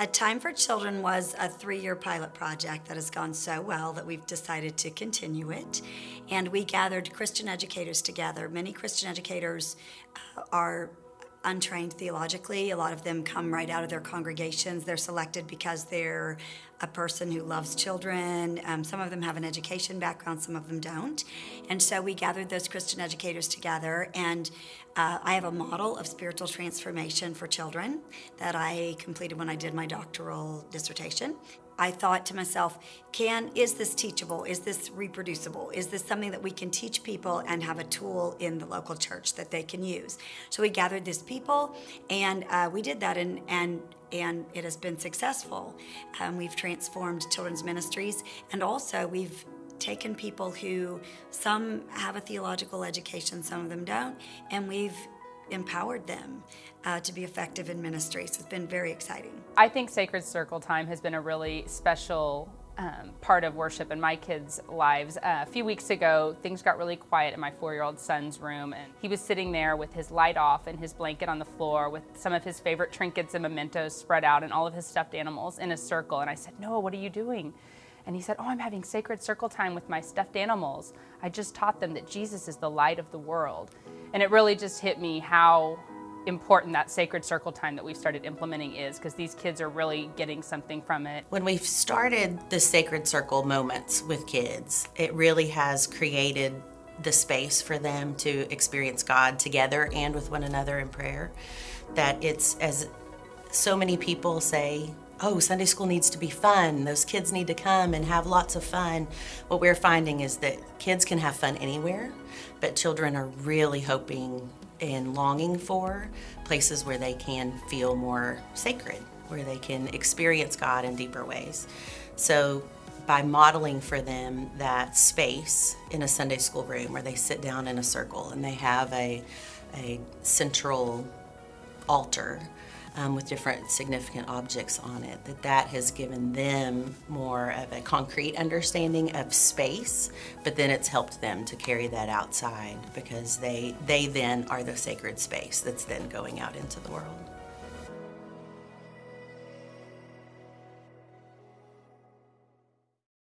A Time for Children was a three-year pilot project that has gone so well that we've decided to continue it. And we gathered Christian educators together. Many Christian educators uh, are untrained theologically. A lot of them come right out of their congregations. They're selected because they're a person who loves children. Um, some of them have an education background, some of them don't. And so we gathered those Christian educators together and uh, I have a model of spiritual transformation for children that I completed when I did my doctoral dissertation. I thought to myself, can, is this teachable? Is this reproducible? Is this something that we can teach people and have a tool in the local church that they can use? So we gathered these people and uh, we did that and, and, and it has been successful. Um, we've transformed children's ministries and also we've taken people who, some have a theological education, some of them don't, and we've empowered them uh, to be effective in ministry. So it's been very exciting. I think Sacred Circle Time has been a really special um, part of worship in my kids' lives. Uh, a few weeks ago, things got really quiet in my four-year-old son's room, and he was sitting there with his light off and his blanket on the floor with some of his favorite trinkets and mementos spread out and all of his stuffed animals in a circle. And I said, Noah, what are you doing? And he said, oh, I'm having sacred circle time with my stuffed animals. I just taught them that Jesus is the light of the world. And it really just hit me how important that sacred circle time that we've started implementing is because these kids are really getting something from it. When we've started the sacred circle moments with kids, it really has created the space for them to experience God together and with one another in prayer. That it's as so many people say, oh, Sunday school needs to be fun. Those kids need to come and have lots of fun. What we're finding is that kids can have fun anywhere, but children are really hoping and longing for places where they can feel more sacred, where they can experience God in deeper ways. So by modeling for them that space in a Sunday school room where they sit down in a circle and they have a, a central altar um, with different significant objects on it, that that has given them more of a concrete understanding of space, but then it's helped them to carry that outside because they, they then are the sacred space that's then going out into the world.